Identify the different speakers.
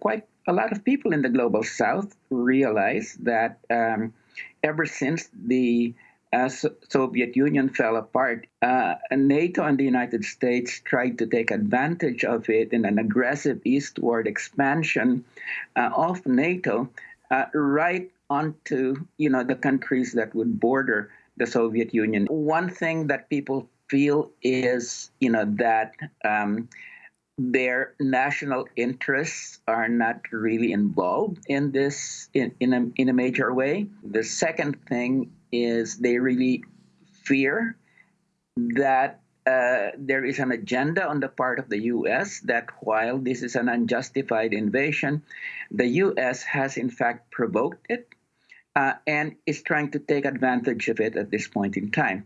Speaker 1: quite a lot of people in the global south realize that um, ever since the uh, Soviet Union fell apart, uh, NATO and the United States tried to take advantage of it in an aggressive eastward expansion uh, of NATO, uh, right onto you know the countries that would border the Soviet Union. One thing that people feel is you know that. Um, their national interests are not really involved in this in, in, a, in a major way. The second thing is they really fear that uh, there is an agenda on the part of the U.S. that while this is an unjustified invasion, the U.S. has in fact provoked it uh, and is trying to take advantage of it at this point in time.